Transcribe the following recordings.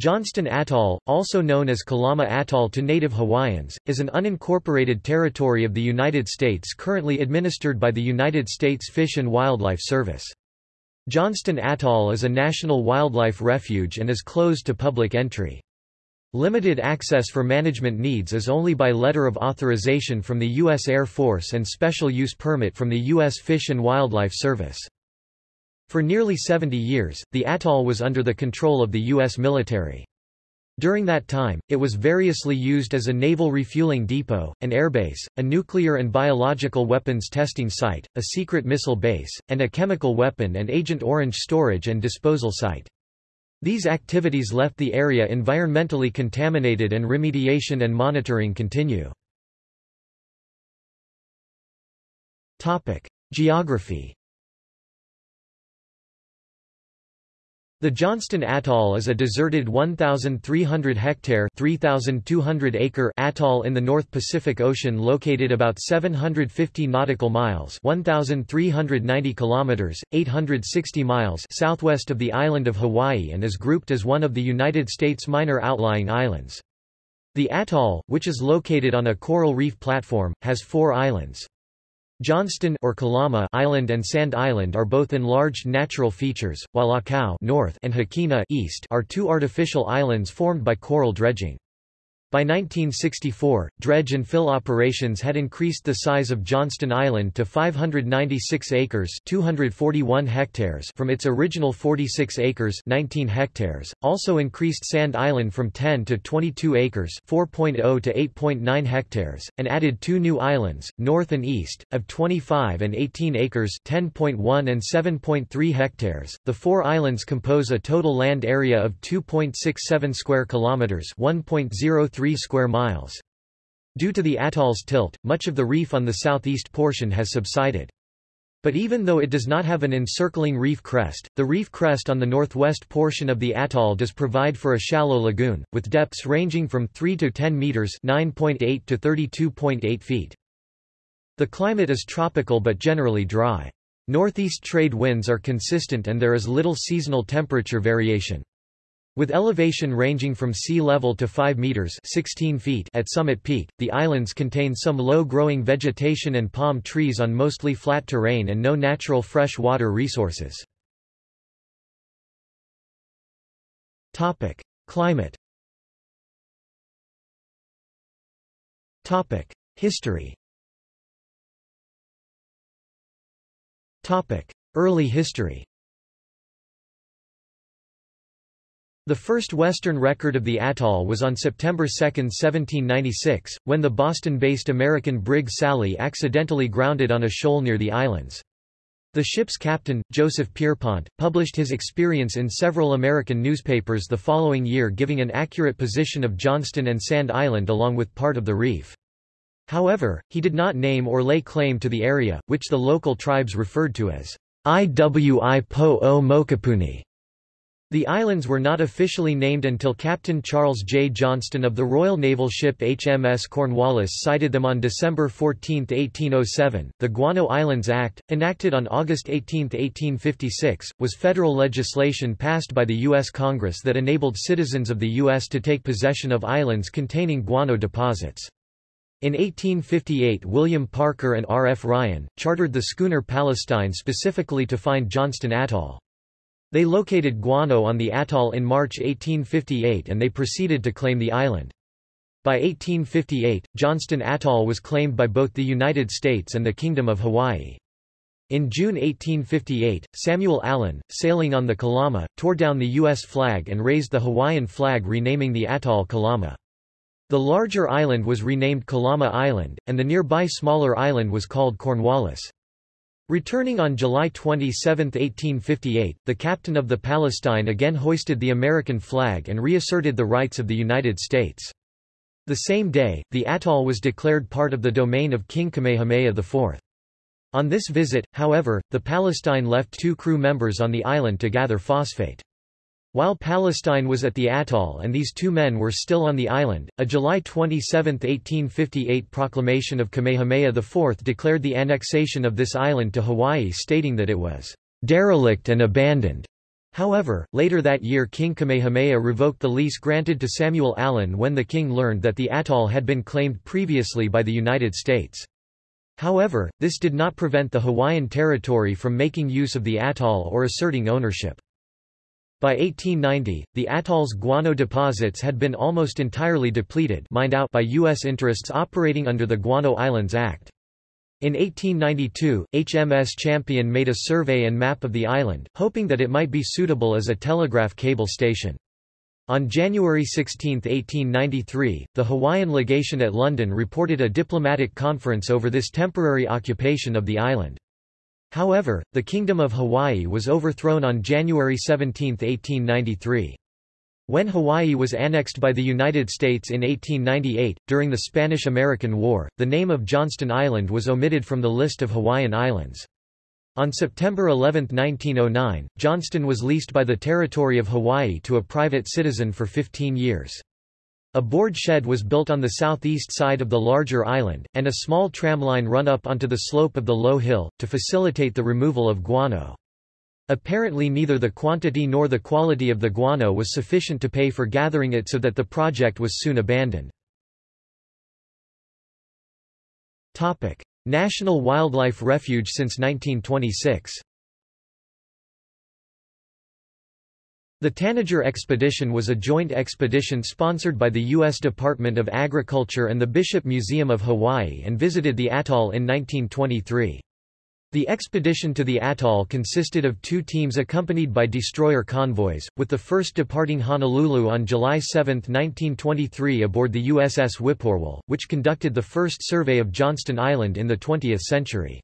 Johnston Atoll, also known as Kalama Atoll to native Hawaiians, is an unincorporated territory of the United States currently administered by the United States Fish and Wildlife Service. Johnston Atoll is a national wildlife refuge and is closed to public entry. Limited access for management needs is only by letter of authorization from the U.S. Air Force and special use permit from the U.S. Fish and Wildlife Service. For nearly 70 years, the atoll was under the control of the U.S. military. During that time, it was variously used as a naval refueling depot, an airbase, a nuclear and biological weapons testing site, a secret missile base, and a chemical weapon and Agent Orange storage and disposal site. These activities left the area environmentally contaminated and remediation and monitoring continue. Geography The Johnston Atoll is a deserted 1,300-hectare (3,200-acre) atoll in the North Pacific Ocean located about 750 nautical miles 1,390 kilometers, 860 miles southwest of the island of Hawaii and is grouped as one of the United States minor outlying islands. The atoll, which is located on a coral reef platform, has four islands. Johnston or Kalama Island and Sand Island are both enlarged natural features, while Akau north and Hikina east are two artificial islands formed by coral dredging. By 1964, dredge and fill operations had increased the size of Johnston Island to 596 acres 241 hectares from its original 46 acres 19 hectares, also increased Sand Island from 10 to 22 acres 4.0 to 8.9 hectares, and added two new islands, north and east, of 25 and 18 acres 10.1 and 7.3 hectares. The four islands compose a total land area of 2.67 square kilometers 1.03 3 square miles. Due to the atoll's tilt, much of the reef on the southeast portion has subsided. But even though it does not have an encircling reef crest, the reef crest on the northwest portion of the atoll does provide for a shallow lagoon, with depths ranging from 3 to 10 meters 9.8 to 32.8 feet. The climate is tropical but generally dry. Northeast trade winds are consistent and there is little seasonal temperature variation. With elevation ranging from sea level to 5 meters 16 feet at summit peak, the islands contain some low-growing vegetation and palm trees on mostly flat terrain and no natural fresh water resources. Topic: Climate. Topic: History. Topic: Early history. The first Western record of the atoll was on September 2, 1796, when the Boston-based American brig Sally accidentally grounded on a shoal near the islands. The ship's captain, Joseph Pierpont, published his experience in several American newspapers the following year giving an accurate position of Johnston and Sand Island along with part of the reef. However, he did not name or lay claim to the area, which the local tribes referred to as Iwi Po o Mokopuni. The islands were not officially named until Captain Charles J. Johnston of the Royal Naval ship HMS Cornwallis sighted them on December 14, 1807. The Guano Islands Act, enacted on August 18, 1856, was federal legislation passed by the U.S. Congress that enabled citizens of the U.S. to take possession of islands containing guano deposits. In 1858 William Parker and R. F. Ryan, chartered the schooner Palestine specifically to find Johnston Atoll. They located guano on the atoll in March 1858 and they proceeded to claim the island. By 1858, Johnston Atoll was claimed by both the United States and the Kingdom of Hawaii. In June 1858, Samuel Allen, sailing on the Kalama, tore down the U.S. flag and raised the Hawaiian flag renaming the atoll Kalama. The larger island was renamed Kalama Island, and the nearby smaller island was called Cornwallis. Returning on July 27, 1858, the captain of the Palestine again hoisted the American flag and reasserted the rights of the United States. The same day, the atoll was declared part of the domain of King Kamehameha IV. On this visit, however, the Palestine left two crew members on the island to gather phosphate. While Palestine was at the atoll and these two men were still on the island, a July 27, 1858 proclamation of Kamehameha IV declared the annexation of this island to Hawaii stating that it was derelict and abandoned. However, later that year King Kamehameha revoked the lease granted to Samuel Allen when the king learned that the atoll had been claimed previously by the United States. However, this did not prevent the Hawaiian territory from making use of the atoll or asserting ownership. By 1890, the atoll's guano deposits had been almost entirely depleted mined out by U.S. interests operating under the Guano Islands Act. In 1892, HMS Champion made a survey and map of the island, hoping that it might be suitable as a telegraph cable station. On January 16, 1893, the Hawaiian legation at London reported a diplomatic conference over this temporary occupation of the island. However, the Kingdom of Hawaii was overthrown on January 17, 1893. When Hawaii was annexed by the United States in 1898, during the Spanish–American War, the name of Johnston Island was omitted from the list of Hawaiian islands. On September 11, 1909, Johnston was leased by the Territory of Hawaii to a private citizen for 15 years. A board shed was built on the southeast side of the larger island, and a small tramline run up onto the slope of the low hill, to facilitate the removal of guano. Apparently neither the quantity nor the quality of the guano was sufficient to pay for gathering it so that the project was soon abandoned. National Wildlife Refuge since 1926 The Tanager Expedition was a joint expedition sponsored by the U.S. Department of Agriculture and the Bishop Museum of Hawaii and visited the atoll in 1923. The expedition to the atoll consisted of two teams accompanied by destroyer convoys, with the first departing Honolulu on July 7, 1923 aboard the USS Whippoorwill, which conducted the first survey of Johnston Island in the 20th century.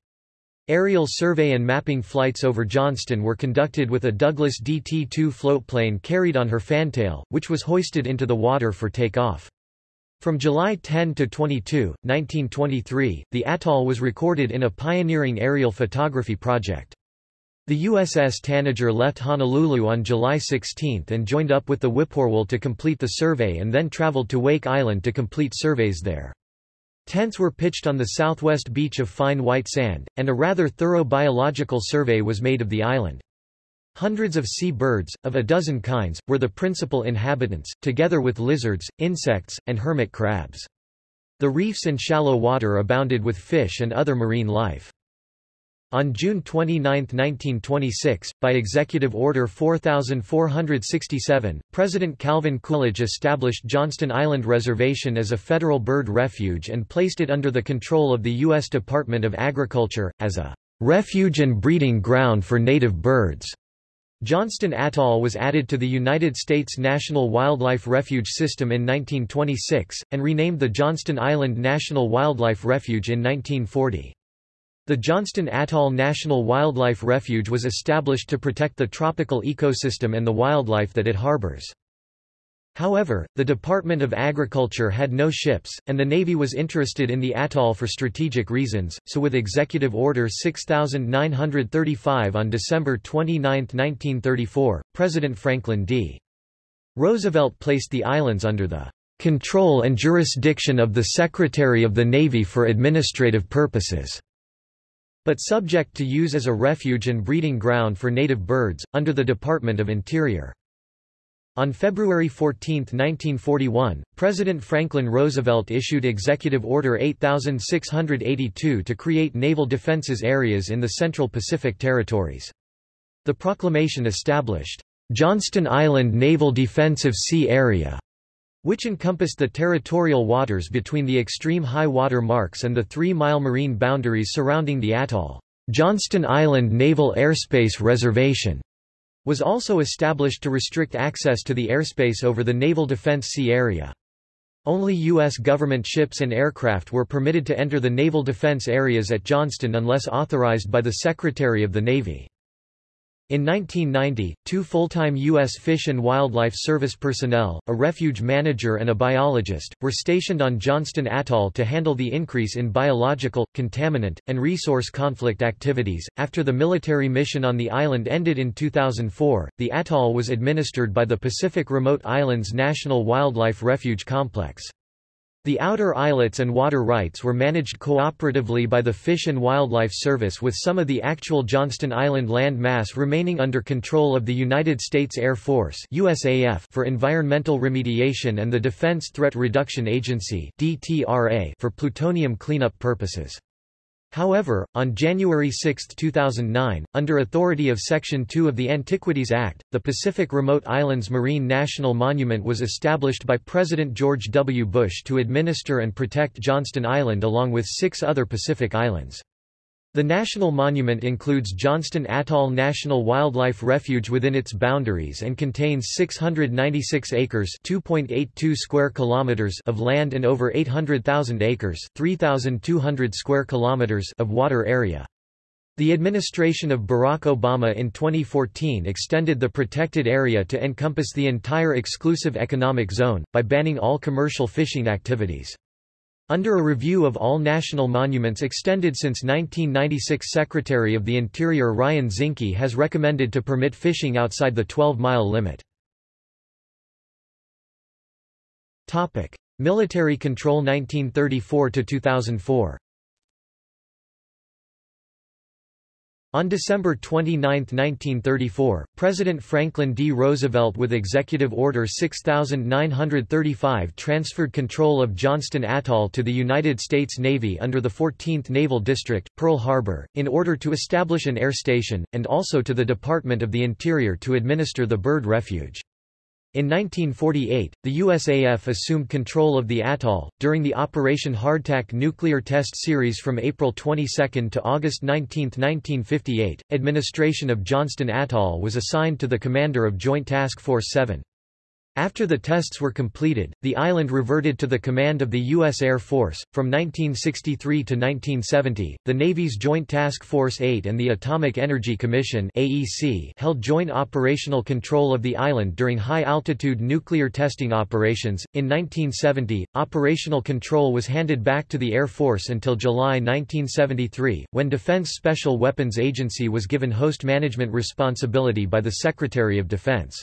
Aerial survey and mapping flights over Johnston were conducted with a Douglas DT-2 floatplane carried on her fantail, which was hoisted into the water for takeoff. From July 10 to 22, 1923, the atoll was recorded in a pioneering aerial photography project. The USS Tanager left Honolulu on July 16 and joined up with the Whippoorwill to complete the survey and then traveled to Wake Island to complete surveys there. Tents were pitched on the southwest beach of fine white sand, and a rather thorough biological survey was made of the island. Hundreds of sea birds, of a dozen kinds, were the principal inhabitants, together with lizards, insects, and hermit crabs. The reefs and shallow water abounded with fish and other marine life. On June 29, 1926, by Executive Order 4467, President Calvin Coolidge established Johnston Island Reservation as a federal bird refuge and placed it under the control of the U.S. Department of Agriculture, as a refuge and breeding ground for native birds. Johnston Atoll was added to the United States National Wildlife Refuge System in 1926, and renamed the Johnston Island National Wildlife Refuge in 1940. The Johnston Atoll National Wildlife Refuge was established to protect the tropical ecosystem and the wildlife that it harbors. However, the Department of Agriculture had no ships, and the Navy was interested in the atoll for strategic reasons, so with Executive Order 6935 on December 29, 1934, President Franklin D. Roosevelt placed the islands under the control and jurisdiction of the Secretary of the Navy for administrative purposes, but subject to use as a refuge and breeding ground for native birds, under the Department of Interior. On February 14, 1941, President Franklin Roosevelt issued Executive Order 8682 to create naval defenses areas in the Central Pacific Territories. The proclamation established, "...Johnston Island Naval Defensive Sea Area", which encompassed the territorial waters between the extreme high water marks and the three-mile marine boundaries surrounding the atoll. Johnston Island Naval Airspace Reservation was also established to restrict access to the airspace over the Naval Defense Sea Area. Only U.S. government ships and aircraft were permitted to enter the naval defense areas at Johnston unless authorized by the Secretary of the Navy. In 1990, two full-time U.S. Fish and Wildlife Service personnel, a refuge manager and a biologist, were stationed on Johnston Atoll to handle the increase in biological, contaminant, and resource conflict activities. After the military mission on the island ended in 2004, the atoll was administered by the Pacific Remote Islands National Wildlife Refuge Complex. The outer islets and water rights were managed cooperatively by the Fish and Wildlife Service with some of the actual Johnston Island land mass remaining under control of the United States Air Force USAF for environmental remediation and the Defense Threat Reduction Agency DTRA for plutonium cleanup purposes. However, on January 6, 2009, under authority of Section 2 of the Antiquities Act, the Pacific Remote Islands Marine National Monument was established by President George W. Bush to administer and protect Johnston Island along with six other Pacific islands. The national monument includes Johnston Atoll National Wildlife Refuge within its boundaries and contains 696 acres (2.82 square kilometers) of land and over 800,000 acres (3,200 square kilometers) of water area. The administration of Barack Obama in 2014 extended the protected area to encompass the entire exclusive economic zone, by banning all commercial fishing activities. Under a review of all national monuments extended since 1996 Secretary of the Interior Ryan Zinke has recommended to permit fishing outside the 12-mile limit. Military control 1934–2004 On December 29, 1934, President Franklin D. Roosevelt with Executive Order 6935 transferred control of Johnston Atoll to the United States Navy under the 14th Naval District, Pearl Harbor, in order to establish an air station, and also to the Department of the Interior to administer the bird refuge. In 1948, the USAF assumed control of the atoll. During the Operation Hardtack nuclear test series from April 22 to August 19, 1958, administration of Johnston Atoll was assigned to the commander of Joint Task Force 7. After the tests were completed, the island reverted to the command of the U.S. Air Force. From 1963 to 1970, the Navy's Joint Task Force 8 and the Atomic Energy Commission (AEC) held joint operational control of the island during high-altitude nuclear testing operations. In 1970, operational control was handed back to the Air Force until July 1973, when Defense Special Weapons Agency was given host management responsibility by the Secretary of Defense.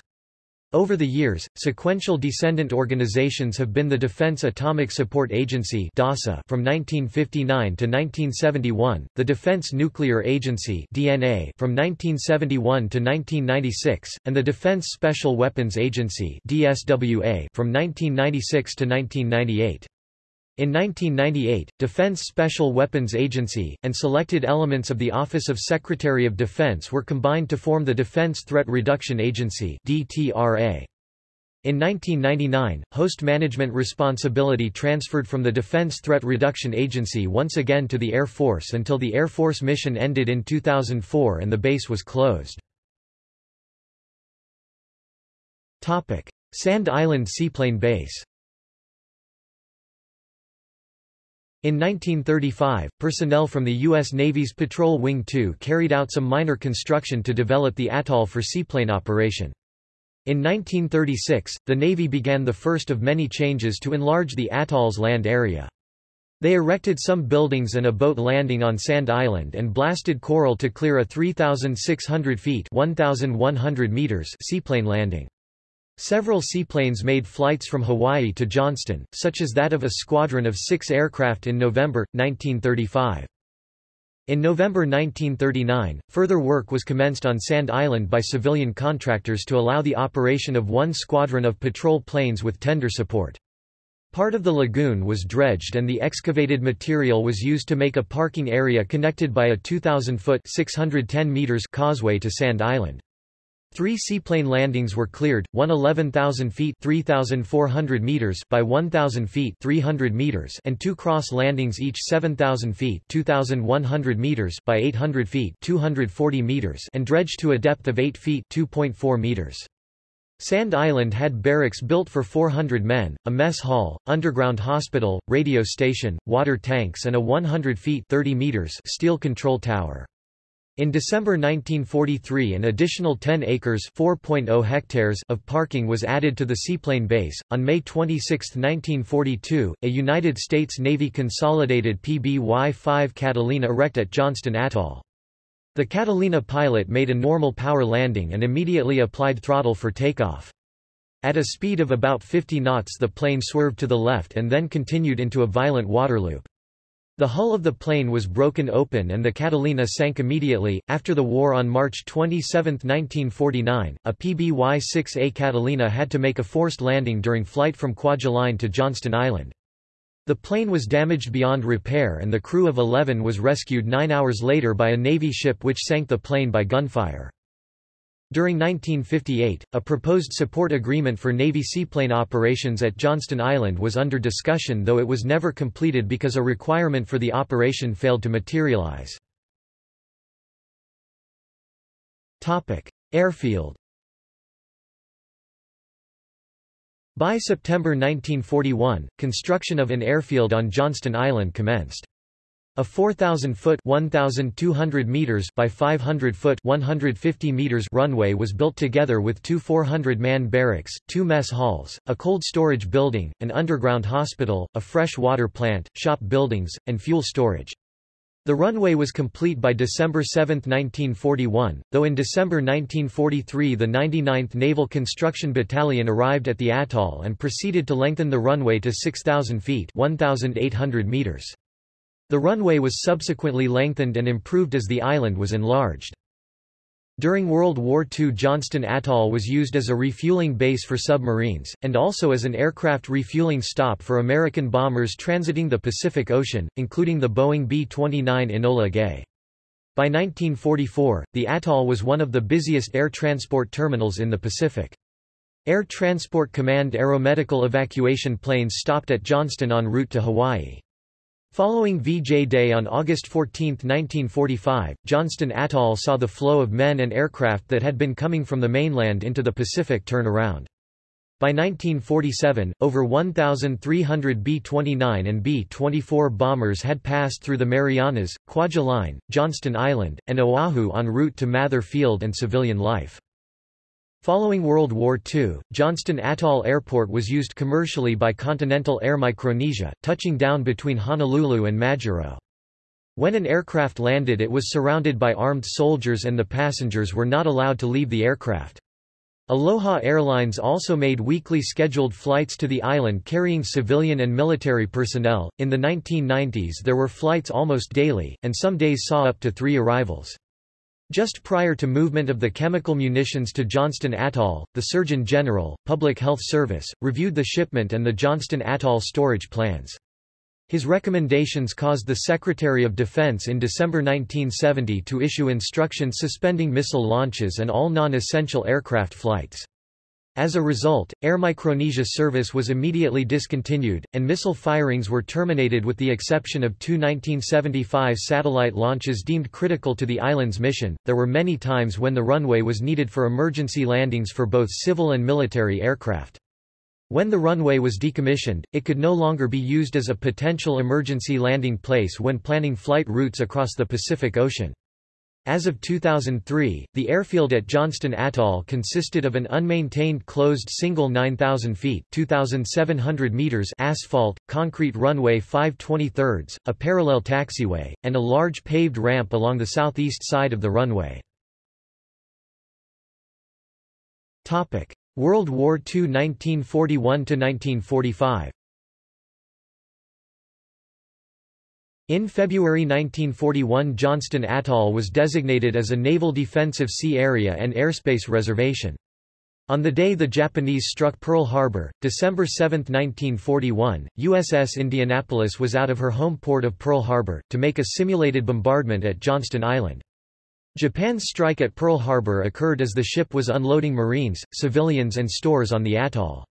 Over the years, sequential descendant organizations have been the Defense Atomic Support Agency DASA from 1959 to 1971, the Defense Nuclear Agency DNA from 1971 to 1996, and the Defense Special Weapons Agency DSWA from 1996 to 1998. In 1998, Defense Special Weapons Agency, and selected elements of the Office of Secretary of Defense were combined to form the Defense Threat Reduction Agency DTRA. In 1999, host management responsibility transferred from the Defense Threat Reduction Agency once again to the Air Force until the Air Force mission ended in 2004 and the base was closed. Sand Island Seaplane Base In 1935, personnel from the U.S. Navy's Patrol Wing 2 carried out some minor construction to develop the atoll for seaplane operation. In 1936, the Navy began the first of many changes to enlarge the atoll's land area. They erected some buildings and a boat landing on Sand Island and blasted coral to clear a 3,600 feet 1,100 meters seaplane landing. Several seaplanes made flights from Hawaii to Johnston, such as that of a squadron of six aircraft in November, 1935. In November 1939, further work was commenced on Sand Island by civilian contractors to allow the operation of one squadron of patrol planes with tender support. Part of the lagoon was dredged and the excavated material was used to make a parking area connected by a 2,000-foot causeway to Sand Island. Three seaplane landings were cleared, one 11,000 feet 3,400 meters by 1,000 feet 300 meters and two cross landings each 7,000 feet 2,100 meters by 800 feet 240 meters and dredged to a depth of 8 feet 2.4 meters. Sand Island had barracks built for 400 men, a mess hall, underground hospital, radio station, water tanks and a 100 feet 30 meters steel control tower. In December 1943 an additional 10 acres (4.0 hectares of parking was added to the seaplane base. On May 26, 1942, a United States Navy consolidated PBY-5 Catalina wrecked at Johnston Atoll. The Catalina pilot made a normal power landing and immediately applied throttle for takeoff. At a speed of about 50 knots the plane swerved to the left and then continued into a violent waterloop. The hull of the plane was broken open and the Catalina sank immediately. After the war on March 27, 1949, a PBY-6A Catalina had to make a forced landing during flight from Kwajalein to Johnston Island. The plane was damaged beyond repair and the crew of 11 was rescued nine hours later by a Navy ship which sank the plane by gunfire. During 1958, a proposed support agreement for Navy seaplane operations at Johnston Island was under discussion though it was never completed because a requirement for the operation failed to materialize. Airfield By September 1941, construction of an airfield on Johnston Island commenced. A 4,000-foot (1,200 meters) by 500-foot (150 meters) runway was built together with two 400-man barracks, two mess halls, a cold storage building, an underground hospital, a fresh water plant, shop buildings, and fuel storage. The runway was complete by December 7, 1941, though in December 1943 the 99th Naval Construction Battalion arrived at the atoll and proceeded to lengthen the runway to 6,000 feet 1,800 meters. The runway was subsequently lengthened and improved as the island was enlarged. During World War II Johnston Atoll was used as a refueling base for submarines, and also as an aircraft refueling stop for American bombers transiting the Pacific Ocean, including the Boeing B-29 Enola Gay. By 1944, the atoll was one of the busiest air transport terminals in the Pacific. Air Transport Command aeromedical evacuation planes stopped at Johnston en route to Hawaii. Following VJ Day on August 14, 1945, Johnston Atoll saw the flow of men and aircraft that had been coming from the mainland into the Pacific turn around. By 1947, over 1,300 B-29 and B-24 bombers had passed through the Marianas, Kwajalein, Johnston Island, and Oahu en route to Mather Field and civilian life. Following World War II, Johnston Atoll Airport was used commercially by Continental Air Micronesia, touching down between Honolulu and Majuro. When an aircraft landed it was surrounded by armed soldiers and the passengers were not allowed to leave the aircraft. Aloha Airlines also made weekly scheduled flights to the island carrying civilian and military personnel. In the 1990s there were flights almost daily, and some days saw up to three arrivals. Just prior to movement of the chemical munitions to Johnston Atoll, the Surgeon General, Public Health Service, reviewed the shipment and the Johnston Atoll storage plans. His recommendations caused the Secretary of Defense in December 1970 to issue instructions suspending missile launches and all non-essential aircraft flights. As a result, Air Micronesia service was immediately discontinued, and missile firings were terminated with the exception of two 1975 satellite launches deemed critical to the island's mission. There were many times when the runway was needed for emergency landings for both civil and military aircraft. When the runway was decommissioned, it could no longer be used as a potential emergency landing place when planning flight routes across the Pacific Ocean. As of 2003, the airfield at Johnston Atoll consisted of an unmaintained closed single 9,000 feet 2,700 meters asphalt, concrete runway 5 a parallel taxiway, and a large paved ramp along the southeast side of the runway. World War II 1941–1945 In February 1941 Johnston Atoll was designated as a Naval Defensive Sea Area and Airspace Reservation. On the day the Japanese struck Pearl Harbor, December 7, 1941, USS Indianapolis was out of her home port of Pearl Harbor, to make a simulated bombardment at Johnston Island. Japan's strike at Pearl Harbor occurred as the ship was unloading Marines, civilians and stores on the atoll.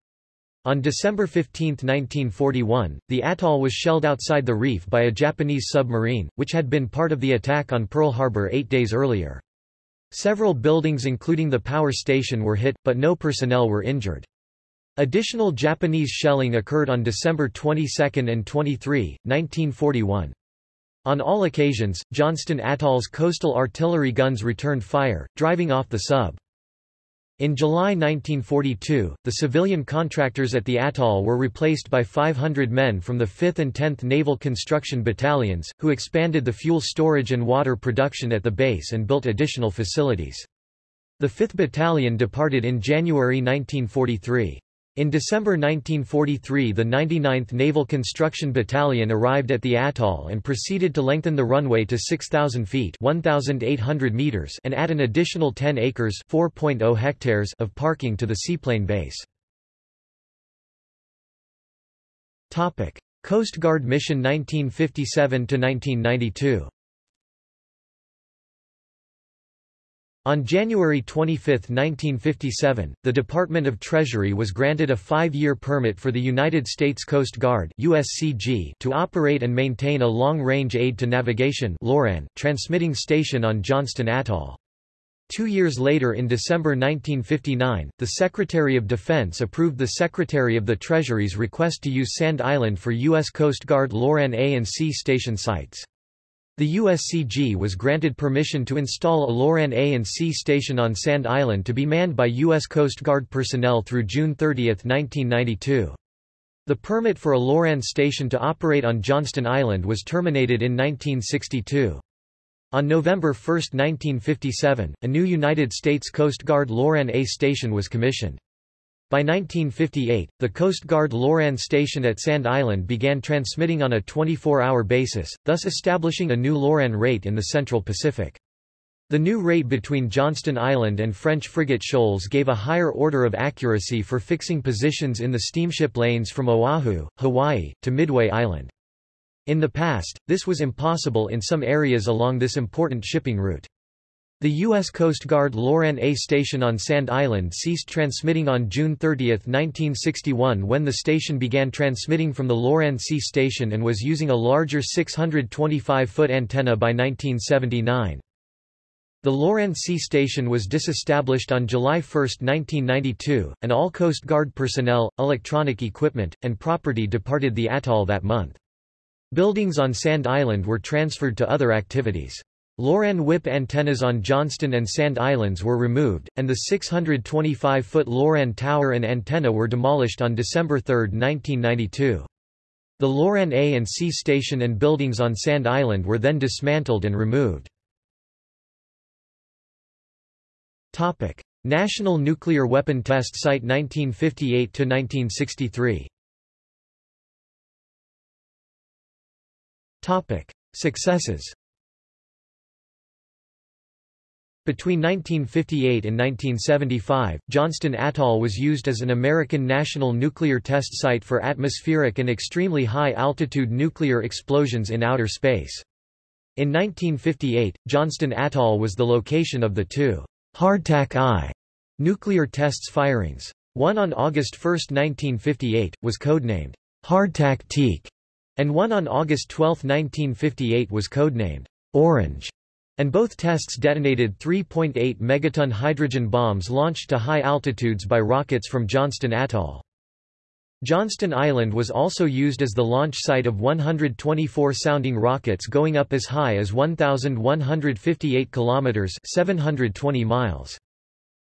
On December 15, 1941, the atoll was shelled outside the reef by a Japanese submarine, which had been part of the attack on Pearl Harbor eight days earlier. Several buildings including the power station were hit, but no personnel were injured. Additional Japanese shelling occurred on December 22 and 23, 1941. On all occasions, Johnston Atoll's coastal artillery guns returned fire, driving off the sub. In July 1942, the civilian contractors at the atoll were replaced by 500 men from the 5th and 10th Naval Construction Battalions, who expanded the fuel storage and water production at the base and built additional facilities. The 5th Battalion departed in January 1943. In December 1943 the 99th Naval Construction Battalion arrived at the atoll and proceeded to lengthen the runway to 6,000 feet 1,800 meters and add an additional 10 acres 4.0 hectares of parking to the seaplane base. Coast Guard Mission 1957–1992 On January 25, 1957, the Department of Treasury was granted a five-year permit for the United States Coast Guard USCG to operate and maintain a long-range aid to navigation LORAN, transmitting station on Johnston Atoll. Two years later in December 1959, the Secretary of Defense approved the Secretary of the Treasury's request to use Sand Island for U.S. Coast Guard LORAN A and C station sites. The USCG was granted permission to install a LORAN A and C station on Sand Island to be manned by U.S. Coast Guard personnel through June 30, 1992. The permit for a LORAN station to operate on Johnston Island was terminated in 1962. On November 1, 1957, a new United States Coast Guard LORAN A station was commissioned. By 1958, the Coast Guard Loran station at Sand Island began transmitting on a 24-hour basis, thus establishing a new Loran rate in the Central Pacific. The new rate between Johnston Island and French frigate shoals gave a higher order of accuracy for fixing positions in the steamship lanes from Oahu, Hawaii, to Midway Island. In the past, this was impossible in some areas along this important shipping route. The U.S. Coast Guard Loran A station on Sand Island ceased transmitting on June 30, 1961 when the station began transmitting from the Loran C station and was using a larger 625-foot antenna by 1979. The Loran C station was disestablished on July 1, 1992, and all Coast Guard personnel, electronic equipment, and property departed the atoll that month. Buildings on Sand Island were transferred to other activities. Loran whip antennas on Johnston and Sand Islands were removed, and the 625-foot Loran tower and antenna were demolished on December 3, 1992. The Loran A and C station and buildings on Sand Island were then dismantled and removed. Topic: National Nuclear Weapon Test Site 1958 to 1963. Topic: Successes. Between 1958 and 1975, Johnston Atoll was used as an American national nuclear test site for atmospheric and extremely high-altitude nuclear explosions in outer space. In 1958, Johnston Atoll was the location of the two Hardtack I nuclear tests firings. One on August 1, 1958, was codenamed Hardtack Teak, and one on August 12, 1958 was codenamed Orange and both tests detonated 3.8 megaton hydrogen bombs launched to high altitudes by rockets from Johnston Atoll. Johnston Island was also used as the launch site of 124 sounding rockets going up as high as 1,158 kilometers (720 miles).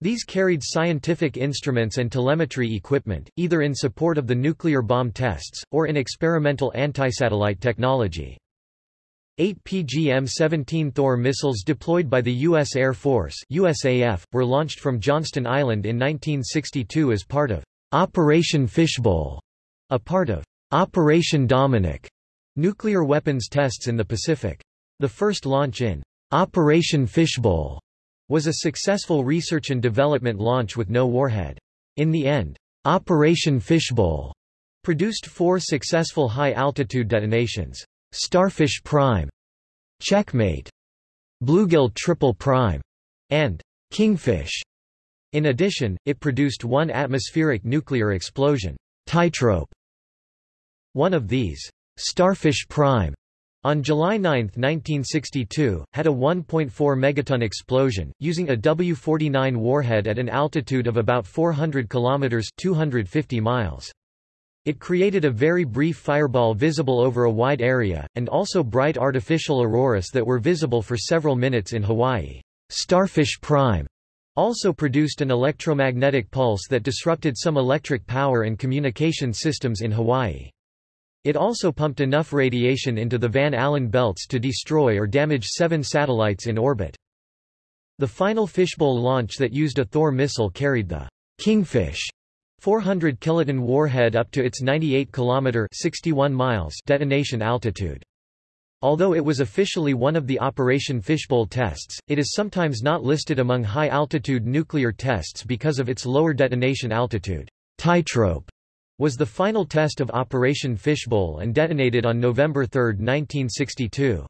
These carried scientific instruments and telemetry equipment, either in support of the nuclear bomb tests, or in experimental anti-satellite technology. Eight PGM-17 Thor missiles deployed by the U.S. Air Force USAF, were launched from Johnston Island in 1962 as part of Operation Fishbowl, a part of Operation Dominic, nuclear weapons tests in the Pacific. The first launch in Operation Fishbowl was a successful research and development launch with no warhead. In the end, Operation Fishbowl produced four successful high-altitude detonations. Starfish Prime, Checkmate, Bluegill Triple Prime, and Kingfish. In addition, it produced one atmospheric nuclear explosion, Tightrope. One of these, Starfish Prime, on July 9, 1962, had a 1.4 megaton explosion, using a W-49 warhead at an altitude of about 400 kilometers (250 miles). It created a very brief fireball visible over a wide area, and also bright artificial auroras that were visible for several minutes in Hawaii. Starfish Prime also produced an electromagnetic pulse that disrupted some electric power and communication systems in Hawaii. It also pumped enough radiation into the Van Allen belts to destroy or damage seven satellites in orbit. The final fishbowl launch that used a Thor missile carried the Kingfish 400 kiloton warhead up to its 98 km 61 miles detonation altitude. Although it was officially one of the Operation Fishbowl tests, it is sometimes not listed among high-altitude nuclear tests because of its lower detonation altitude. Tightrope was the final test of Operation Fishbowl and detonated on November 3, 1962.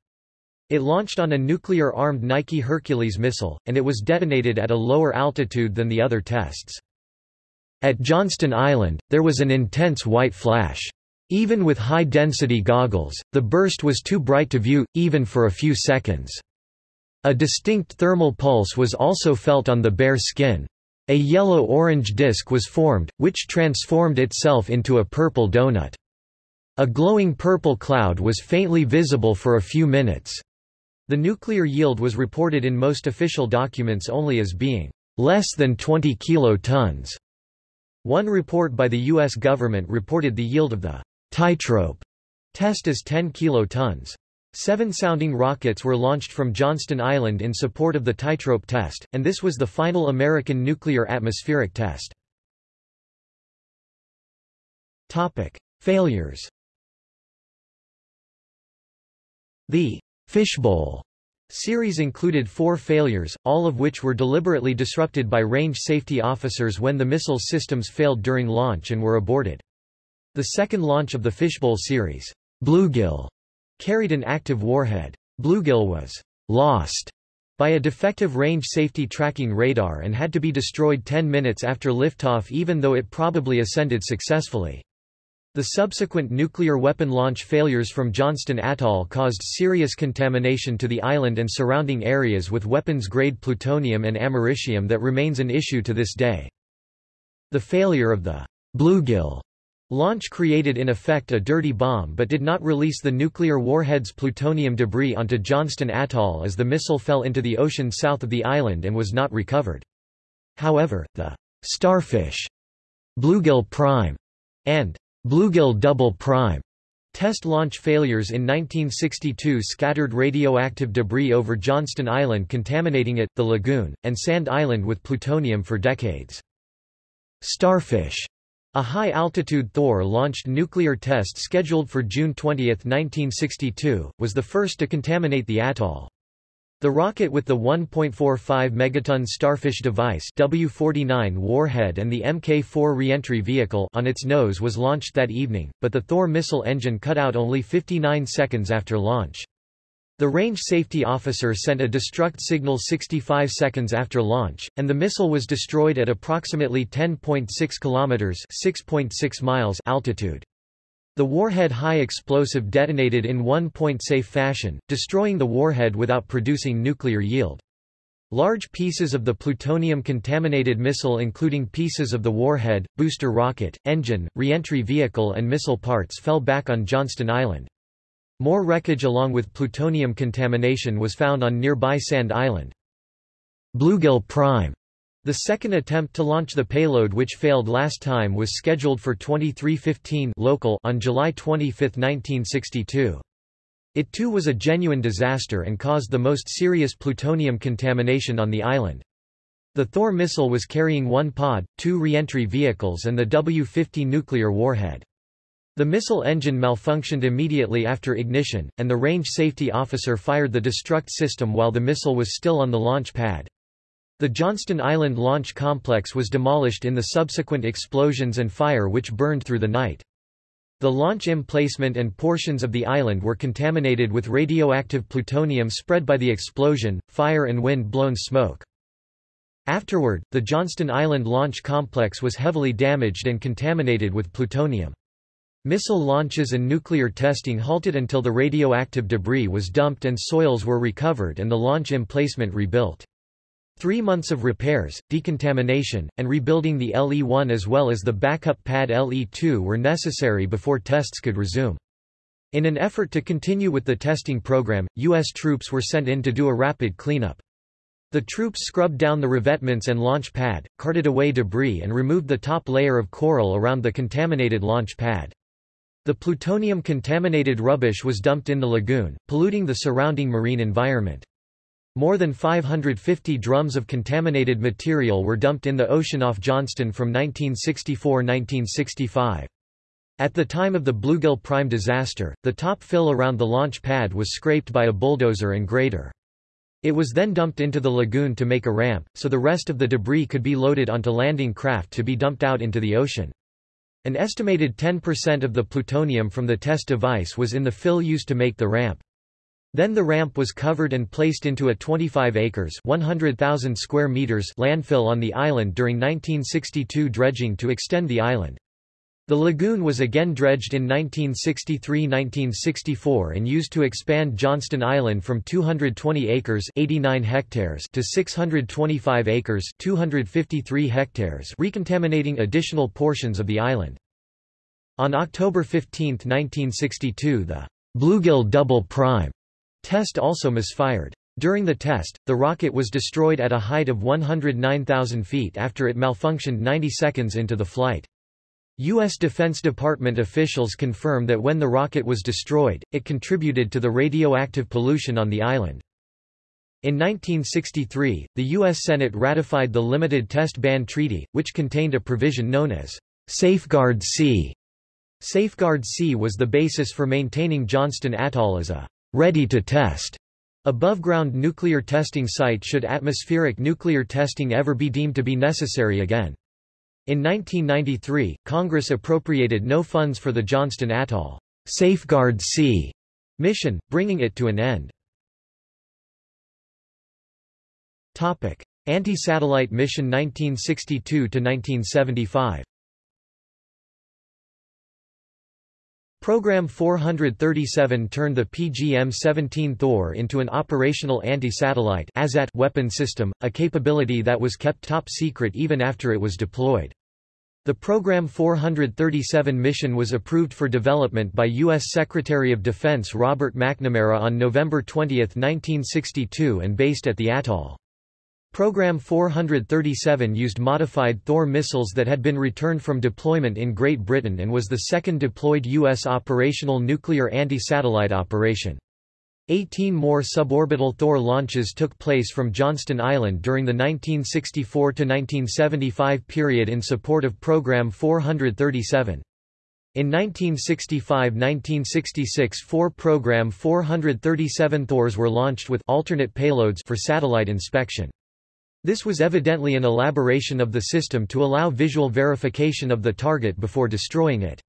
It launched on a nuclear-armed Nike Hercules missile, and it was detonated at a lower altitude than the other tests. At Johnston Island, there was an intense white flash. Even with high-density goggles, the burst was too bright to view, even for a few seconds. A distinct thermal pulse was also felt on the bare skin. A yellow-orange disk was formed, which transformed itself into a purple donut. A glowing purple cloud was faintly visible for a few minutes. The nuclear yield was reported in most official documents only as being less than 20 kilotons. One report by the U.S. government reported the yield of the Tightrope test as 10 kilotons. Seven sounding rockets were launched from Johnston Island in support of the tightrope test, and this was the final American nuclear atmospheric test. Topic. Failures The Fishbowl series included four failures, all of which were deliberately disrupted by range safety officers when the missile systems failed during launch and were aborted. The second launch of the Fishbowl series, Bluegill, carried an active warhead. Bluegill was lost by a defective range safety tracking radar and had to be destroyed 10 minutes after liftoff even though it probably ascended successfully. The subsequent nuclear weapon launch failures from Johnston Atoll caused serious contamination to the island and surrounding areas with weapons-grade plutonium and americium that remains an issue to this day. The failure of the Bluegill Launch created in effect a dirty bomb but did not release the nuclear warhead's plutonium debris onto Johnston Atoll as the missile fell into the ocean south of the island and was not recovered. However, the Starfish, Bluegill Prime, and Bluegill Double Prime test launch failures in 1962 scattered radioactive debris over Johnston Island contaminating it, the lagoon, and Sand Island with plutonium for decades. Starfish a high-altitude Thor-launched nuclear test scheduled for June 20, 1962, was the first to contaminate the atoll. The rocket with the 1.45 megaton Starfish device W-49 warhead and the Mk-4 reentry vehicle on its nose was launched that evening, but the Thor missile engine cut out only 59 seconds after launch. The range safety officer sent a destruct signal 65 seconds after launch, and the missile was destroyed at approximately 10.6 kilometers (6.6 miles) altitude. The warhead high explosive detonated in one-point safe fashion, destroying the warhead without producing nuclear yield. Large pieces of the plutonium-contaminated missile including pieces of the warhead, booster rocket, engine, reentry vehicle and missile parts fell back on Johnston Island. More wreckage along with plutonium contamination was found on nearby Sand Island. Bluegill Prime the second attempt to launch the payload which failed last time was scheduled for 2315 local on July 25, 1962. It too was a genuine disaster and caused the most serious plutonium contamination on the island. The Thor missile was carrying one pod, two reentry vehicles and the W-50 nuclear warhead. The missile engine malfunctioned immediately after ignition, and the range safety officer fired the destruct system while the missile was still on the launch pad. The Johnston Island launch complex was demolished in the subsequent explosions and fire which burned through the night. The launch emplacement and portions of the island were contaminated with radioactive plutonium spread by the explosion, fire and wind-blown smoke. Afterward, the Johnston Island launch complex was heavily damaged and contaminated with plutonium. Missile launches and nuclear testing halted until the radioactive debris was dumped and soils were recovered and the launch emplacement rebuilt. Three months of repairs, decontamination, and rebuilding the LE-1 as well as the backup pad LE-2 were necessary before tests could resume. In an effort to continue with the testing program, U.S. troops were sent in to do a rapid cleanup. The troops scrubbed down the revetments and launch pad, carted away debris and removed the top layer of coral around the contaminated launch pad. The plutonium-contaminated rubbish was dumped in the lagoon, polluting the surrounding marine environment. More than 550 drums of contaminated material were dumped in the ocean off Johnston from 1964–1965. At the time of the Bluegill Prime disaster, the top fill around the launch pad was scraped by a bulldozer and grader. It was then dumped into the lagoon to make a ramp, so the rest of the debris could be loaded onto landing craft to be dumped out into the ocean. An estimated 10% of the plutonium from the test device was in the fill used to make the ramp. Then the ramp was covered and placed into a 25 acres 100,000 square meters landfill on the island during 1962 dredging to extend the island. The lagoon was again dredged in 1963–1964 and used to expand Johnston Island from 220 acres 89 hectares to 625 acres 253 hectares recontaminating additional portions of the island. On October 15, 1962 the Bluegill Double Prime test also misfired. During the test, the rocket was destroyed at a height of 109,000 feet after it malfunctioned 90 seconds into the flight. U.S. Defense Department officials confirm that when the rocket was destroyed, it contributed to the radioactive pollution on the island. In 1963, the U.S. Senate ratified the Limited Test Ban Treaty, which contained a provision known as Safeguard C. Safeguard C was the basis for maintaining Johnston Atoll as a ready-to-test above-ground nuclear testing site should atmospheric nuclear testing ever be deemed to be necessary again. In 1993, Congress appropriated no funds for the Johnston Atoll Safeguard C mission, bringing it to an end. Anti-satellite mission 1962–1975 Program 437 turned the PGM-17 Thor into an operational anti-satellite weapon system, a capability that was kept top secret even after it was deployed. The Program 437 mission was approved for development by U.S. Secretary of Defense Robert McNamara on November 20, 1962 and based at the atoll. Program 437 used modified Thor missiles that had been returned from deployment in Great Britain and was the second deployed U.S. operational nuclear anti-satellite operation. Eighteen more suborbital Thor launches took place from Johnston Island during the 1964–1975 period in support of Program 437. In 1965–1966 four Program 437 Thors were launched with alternate payloads for satellite inspection. This was evidently an elaboration of the system to allow visual verification of the target before destroying it.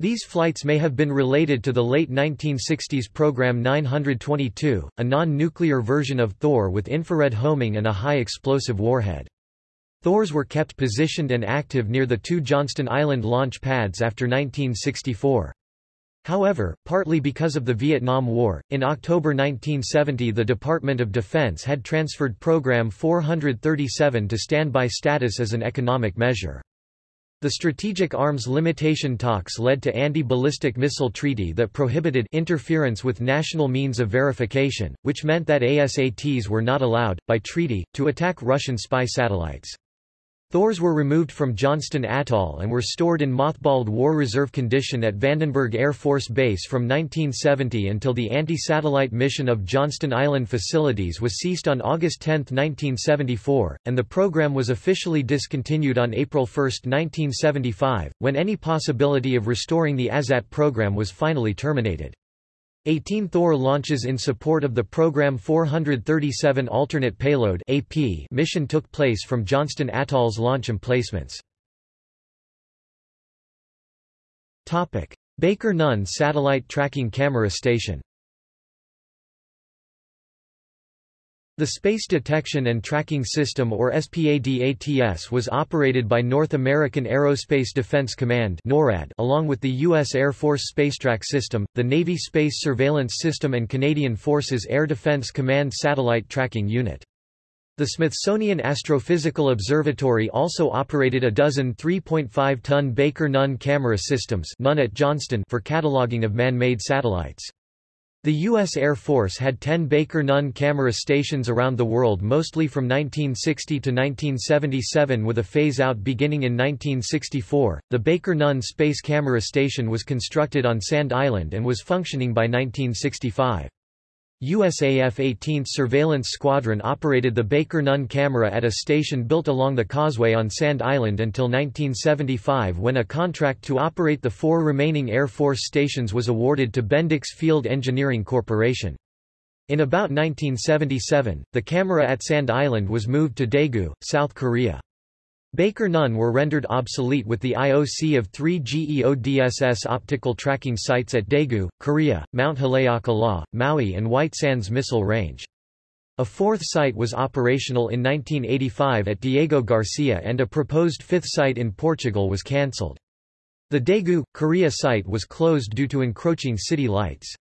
These flights may have been related to the late 1960s Program 922, a non-nuclear version of Thor with infrared homing and a high-explosive warhead. Thors were kept positioned and active near the two Johnston Island launch pads after 1964. However, partly because of the Vietnam War, in October 1970 the Department of Defense had transferred Program 437 to standby status as an economic measure. The Strategic Arms Limitation talks led to anti-ballistic missile treaty that prohibited interference with national means of verification, which meant that ASATs were not allowed, by treaty, to attack Russian spy satellites. Thors were removed from Johnston Atoll and were stored in mothballed war reserve condition at Vandenberg Air Force Base from 1970 until the anti-satellite mission of Johnston Island facilities was ceased on August 10, 1974, and the program was officially discontinued on April 1, 1975, when any possibility of restoring the ASAT program was finally terminated. 18 Thor launches in support of the Program 437 Alternate Payload AP mission took place from Johnston Atoll's launch emplacements. Baker Nunn Satellite Tracking Camera Station The Space Detection and Tracking System or SPADATS was operated by North American Aerospace Defense Command NORAD along with the U.S. Air Force Spacetrack System, the Navy Space Surveillance System and Canadian Forces Air Defense Command Satellite Tracking Unit. The Smithsonian Astrophysical Observatory also operated a dozen 3.5-ton Baker Nunn camera systems none at Johnston for cataloging of man-made satellites. The U.S. Air Force had 10 Baker Nunn camera stations around the world mostly from 1960 to 1977 with a phase-out beginning in 1964. The Baker Nunn Space Camera Station was constructed on Sand Island and was functioning by 1965. USAF 18th Surveillance Squadron operated the Baker Nunn camera at a station built along the causeway on Sand Island until 1975 when a contract to operate the four remaining Air Force stations was awarded to Bendix Field Engineering Corporation. In about 1977, the camera at Sand Island was moved to Daegu, South Korea. Baker Nunn were rendered obsolete with the IOC of three GEODSS optical tracking sites at Daegu, Korea, Mount Haleakala, Maui and White Sands Missile Range. A fourth site was operational in 1985 at Diego Garcia and a proposed fifth site in Portugal was cancelled. The Daegu, Korea site was closed due to encroaching city lights.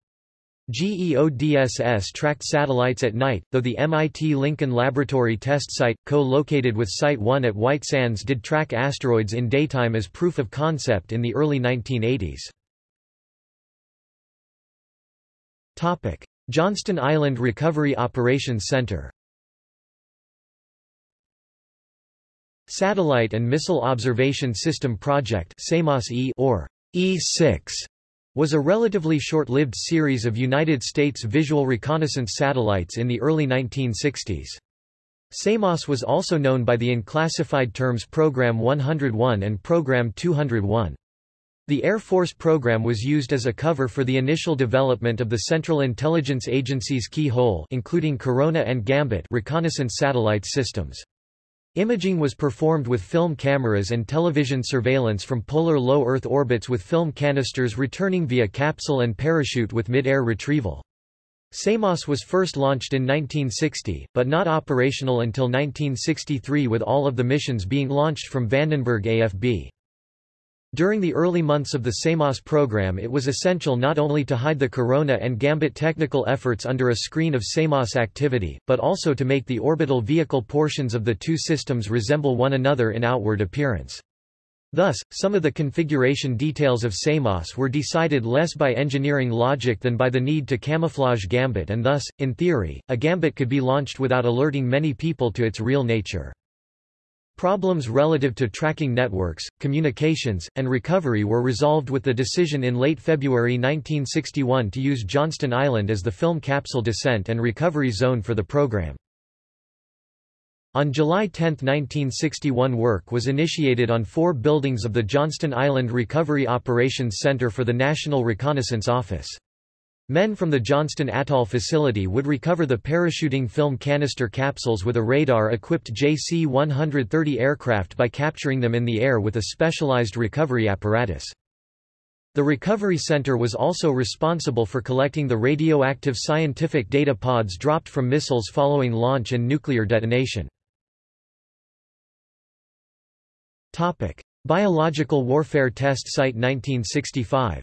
GEODSS tracked satellites at night, though the MIT Lincoln Laboratory test site, co-located with Site 1 at White Sands did track asteroids in daytime as proof of concept in the early 1980s. Johnston Island Recovery Operations Center Satellite and Missile Observation System Project or E6 was a relatively short-lived series of United States visual reconnaissance satellites in the early 1960s. SAMOS was also known by the unclassified terms Program 101 and Program 201. The Air Force program was used as a cover for the initial development of the Central Intelligence Agency's Keyhole including Corona and Gambit reconnaissance satellite systems. Imaging was performed with film cameras and television surveillance from polar low Earth orbits with film canisters returning via capsule and parachute with mid-air retrieval. SAMOS was first launched in 1960, but not operational until 1963 with all of the missions being launched from Vandenberg AFB. During the early months of the SAMOS program it was essential not only to hide the Corona and Gambit technical efforts under a screen of SAMOS activity, but also to make the orbital vehicle portions of the two systems resemble one another in outward appearance. Thus, some of the configuration details of SAMOS were decided less by engineering logic than by the need to camouflage Gambit and thus, in theory, a Gambit could be launched without alerting many people to its real nature. Problems relative to tracking networks, communications, and recovery were resolved with the decision in late February 1961 to use Johnston Island as the film capsule descent and recovery zone for the program. On July 10, 1961 work was initiated on four buildings of the Johnston Island Recovery Operations Center for the National Reconnaissance Office. Men from the Johnston Atoll facility would recover the parachuting film canister capsules with a radar-equipped JC-130 aircraft by capturing them in the air with a specialized recovery apparatus. The Recovery Center was also responsible for collecting the radioactive scientific data pods dropped from missiles following launch and nuclear detonation. Biological Warfare Test Site 1965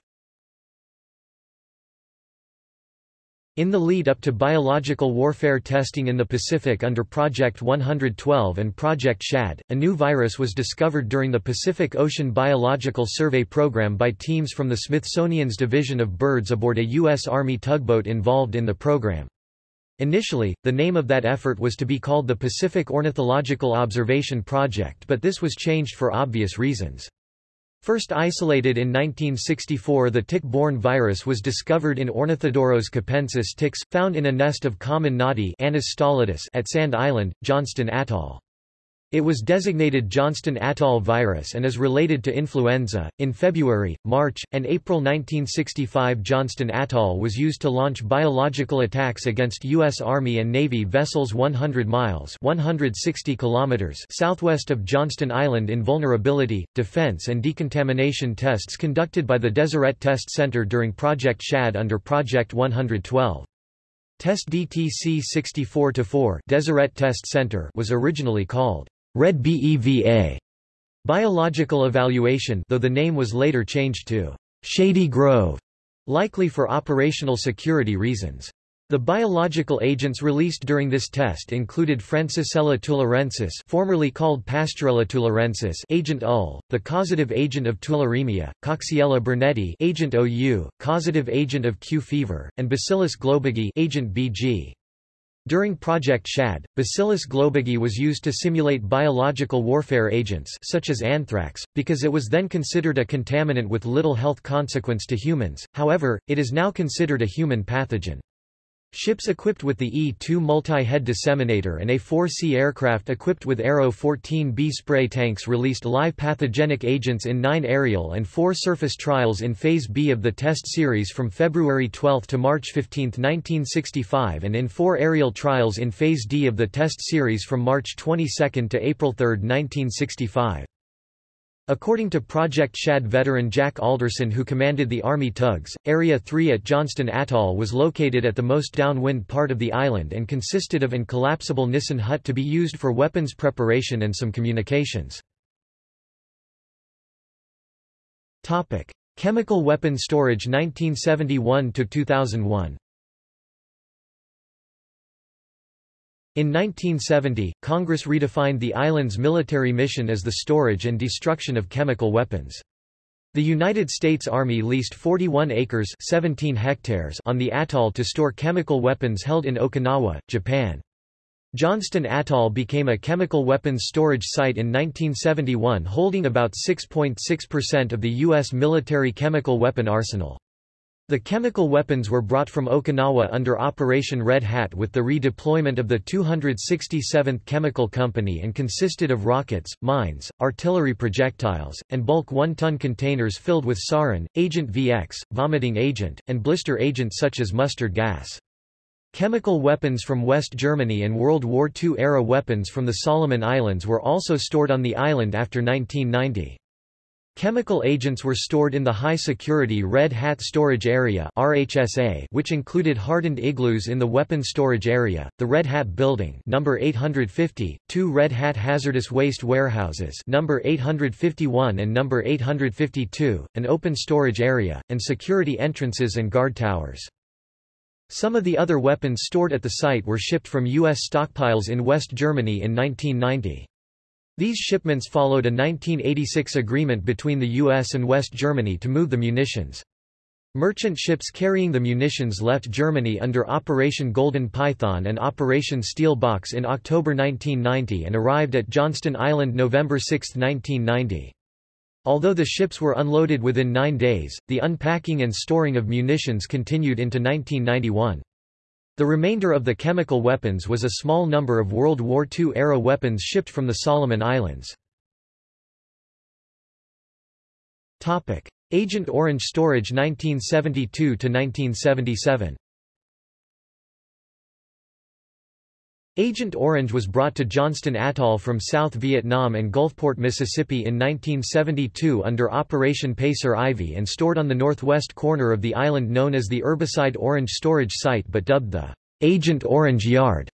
In the lead-up to biological warfare testing in the Pacific under Project 112 and Project SHAD, a new virus was discovered during the Pacific Ocean Biological Survey Program by teams from the Smithsonian's Division of Birds aboard a U.S. Army tugboat involved in the program. Initially, the name of that effort was to be called the Pacific Ornithological Observation Project but this was changed for obvious reasons. First isolated in 1964 the tick-borne virus was discovered in Ornithodoros capensis ticks, found in a nest of common noddy at Sand Island, Johnston Atoll. It was designated Johnston Atoll virus and is related to influenza. In February, March, and April 1965, Johnston Atoll was used to launch biological attacks against U.S. Army and Navy vessels 100 miles (160 kilometers) southwest of Johnston Island in vulnerability, defense, and decontamination tests conducted by the Deseret Test Center during Project SHAD under Project 112. Test DTC 64-4 Deseret Test Center was originally called Red BEVA biological evaluation though the name was later changed to Shady Grove, likely for operational security reasons. The biological agents released during this test included Francisella tularensis formerly called Pasteurella tularensis agent UL, the causative agent of tularemia, Coxiella burnetii agent OU, causative agent of Q fever, and Bacillus globigii agent BG. During Project SHAD, Bacillus globigii was used to simulate biological warfare agents such as anthrax, because it was then considered a contaminant with little health consequence to humans, however, it is now considered a human pathogen. Ships equipped with the E-2 multi-head disseminator and A-4C aircraft equipped with Aero 14B spray tanks released live pathogenic agents in nine aerial and four surface trials in Phase B of the test series from February 12 to March 15, 1965 and in four aerial trials in Phase D of the test series from March 22 to April 3, 1965. According to Project Shad veteran Jack Alderson who commanded the Army tugs, Area 3 at Johnston Atoll was located at the most downwind part of the island and consisted of an collapsible Nissen hut to be used for weapons preparation and some communications. Chemical weapon storage 1971–2001 In 1970, Congress redefined the island's military mission as the storage and destruction of chemical weapons. The United States Army leased 41 acres 17 hectares on the atoll to store chemical weapons held in Okinawa, Japan. Johnston Atoll became a chemical weapons storage site in 1971 holding about 6.6% of the U.S. military chemical weapon arsenal. The chemical weapons were brought from Okinawa under Operation Red Hat with the redeployment of the 267th Chemical Company and consisted of rockets, mines, artillery projectiles, and bulk one-ton containers filled with sarin, agent VX, vomiting agent, and blister agent such as mustard gas. Chemical weapons from West Germany and World War II-era weapons from the Solomon Islands were also stored on the island after 1990. Chemical agents were stored in the high-security Red Hat Storage Area (RHSA), which included hardened igloos in the weapon storage area, the Red Hat Building, number 850, two Red Hat hazardous waste warehouses, number 851 and number 852, an open storage area, and security entrances and guard towers. Some of the other weapons stored at the site were shipped from U.S. stockpiles in West Germany in 1990. These shipments followed a 1986 agreement between the U.S. and West Germany to move the munitions. Merchant ships carrying the munitions left Germany under Operation Golden Python and Operation Steel Box in October 1990 and arrived at Johnston Island November 6, 1990. Although the ships were unloaded within nine days, the unpacking and storing of munitions continued into 1991. The remainder of the chemical weapons was a small number of World War II-era weapons shipped from the Solomon Islands. Agent Orange storage 1972–1977 Agent Orange was brought to Johnston Atoll from South Vietnam and Gulfport, Mississippi in 1972 under Operation Pacer Ivy and stored on the northwest corner of the island known as the Herbicide Orange Storage Site but dubbed the Agent Orange Yard.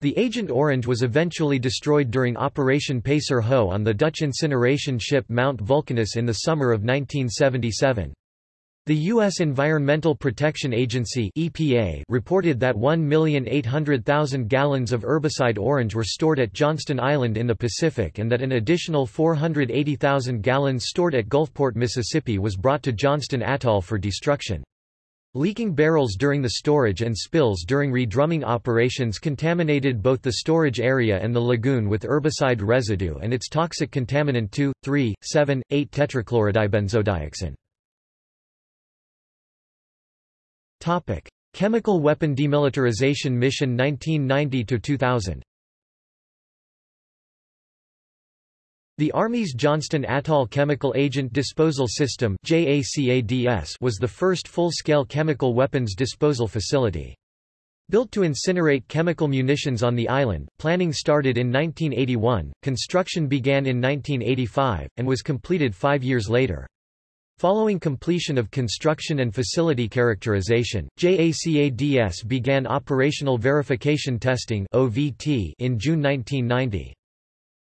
The Agent Orange was eventually destroyed during Operation Pacer Ho on the Dutch incineration ship Mount Vulcanus in the summer of 1977. The U.S. Environmental Protection Agency EPA reported that 1,800,000 gallons of herbicide orange were stored at Johnston Island in the Pacific and that an additional 480,000 gallons stored at Gulfport, Mississippi was brought to Johnston Atoll for destruction. Leaking barrels during the storage and spills during redrumming operations contaminated both the storage area and the lagoon with herbicide residue and its toxic contaminant 2, 3, 7, 8 tetrachlorodibenzodioxin. Topic: Chemical Weapon Demilitarization Mission 1990 to 2000. The Army's Johnston Atoll Chemical Agent Disposal System was the first full-scale chemical weapons disposal facility. Built to incinerate chemical munitions on the island, planning started in 1981, construction began in 1985, and was completed five years later. Following completion of construction and facility characterization, JACADS began operational verification testing in June 1990.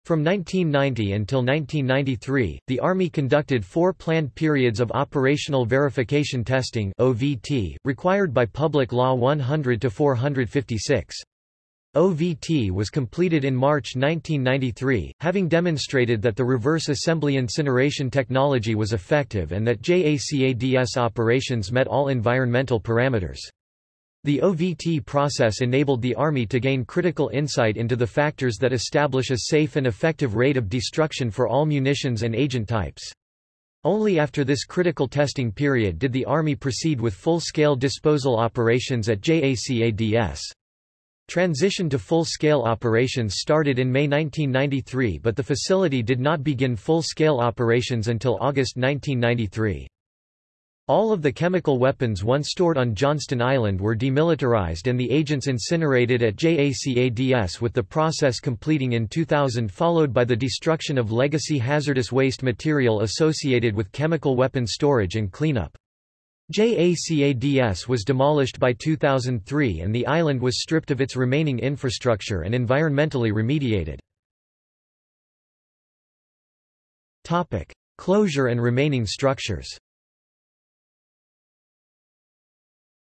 From 1990 until 1993, the Army conducted four planned periods of operational verification testing OVT, required by Public Law 100-456. OVT was completed in March 1993, having demonstrated that the reverse assembly incineration technology was effective and that JACADS operations met all environmental parameters. The OVT process enabled the Army to gain critical insight into the factors that establish a safe and effective rate of destruction for all munitions and agent types. Only after this critical testing period did the Army proceed with full-scale disposal operations at JACADS. Transition to full-scale operations started in May 1993 but the facility did not begin full-scale operations until August 1993. All of the chemical weapons once stored on Johnston Island were demilitarized and the agents incinerated at JACADS with the process completing in 2000 followed by the destruction of legacy hazardous waste material associated with chemical weapon storage and cleanup. JACADS was demolished by 2003 and the island was stripped of its remaining infrastructure and environmentally remediated. Topic: Closure and remaining structures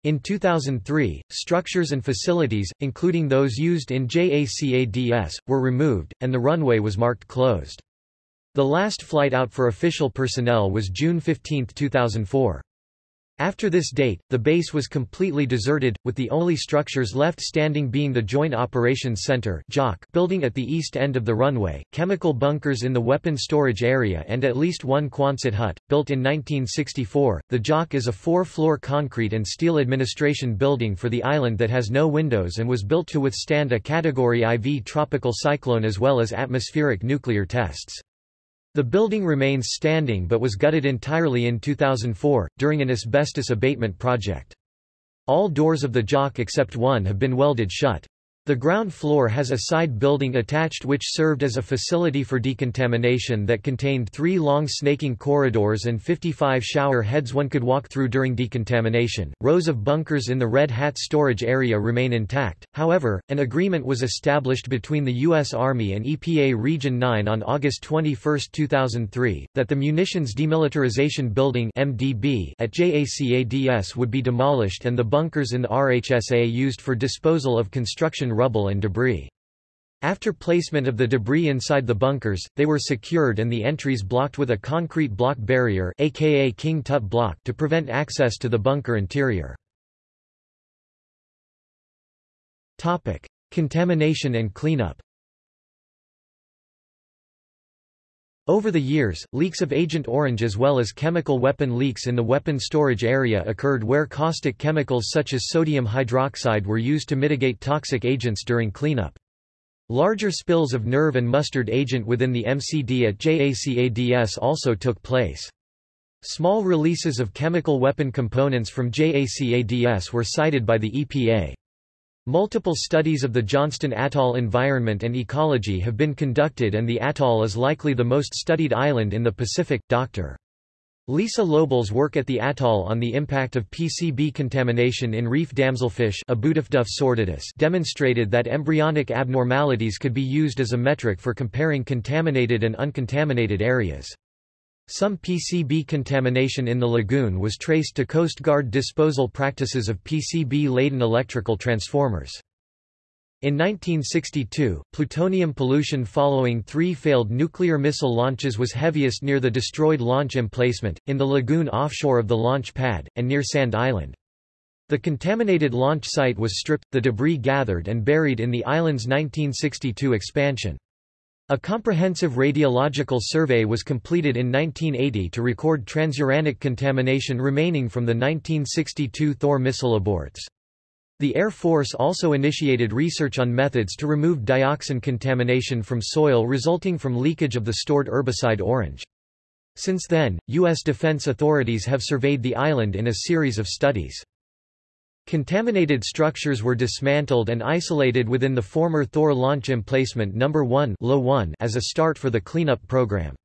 In 2003, structures and facilities, including those used in JACADS, were removed, and the runway was marked closed. The last flight out for official personnel was June 15, 2004. After this date, the base was completely deserted, with the only structures left standing being the Joint Operations Center building at the east end of the runway, chemical bunkers in the weapon storage area and at least one Quonset hut. Built in 1964, the JOC is a four-floor concrete and steel administration building for the island that has no windows and was built to withstand a Category IV tropical cyclone as well as atmospheric nuclear tests. The building remains standing but was gutted entirely in 2004, during an asbestos abatement project. All doors of the JOC except one have been welded shut. The ground floor has a side building attached which served as a facility for decontamination that contained three long snaking corridors and 55 shower heads one could walk through during decontamination. Rows of bunkers in the Red Hat storage area remain intact, however, an agreement was established between the U.S. Army and EPA Region 9 on August 21, 2003, that the Munitions Demilitarization Building MDB at JACADS would be demolished and the bunkers in the RHSA used for disposal of construction rubble and debris. After placement of the debris inside the bunkers, they were secured and the entries blocked with a concrete block barrier aka King Tut block to prevent access to the bunker interior. Topic: Contamination and cleanup. Over the years, leaks of Agent Orange as well as chemical weapon leaks in the weapon storage area occurred where caustic chemicals such as sodium hydroxide were used to mitigate toxic agents during cleanup. Larger spills of nerve and mustard agent within the MCD at JACADS also took place. Small releases of chemical weapon components from JACADS were cited by the EPA. Multiple studies of the Johnston Atoll environment and ecology have been conducted and the atoll is likely the most studied island in the Pacific. Dr. Lisa Lobel's work at the atoll on the impact of PCB contamination in reef damselfish demonstrated that embryonic abnormalities could be used as a metric for comparing contaminated and uncontaminated areas. Some PCB contamination in the lagoon was traced to Coast Guard disposal practices of PCB-laden electrical transformers. In 1962, plutonium pollution following three failed nuclear missile launches was heaviest near the destroyed launch emplacement, in the lagoon offshore of the launch pad, and near Sand Island. The contaminated launch site was stripped, the debris gathered and buried in the island's 1962 expansion. A comprehensive radiological survey was completed in 1980 to record transuranic contamination remaining from the 1962 Thor missile aborts. The Air Force also initiated research on methods to remove dioxin contamination from soil resulting from leakage of the stored herbicide orange. Since then, U.S. defense authorities have surveyed the island in a series of studies. Contaminated structures were dismantled and isolated within the former Thor launch emplacement No. 1 as a start for the cleanup program.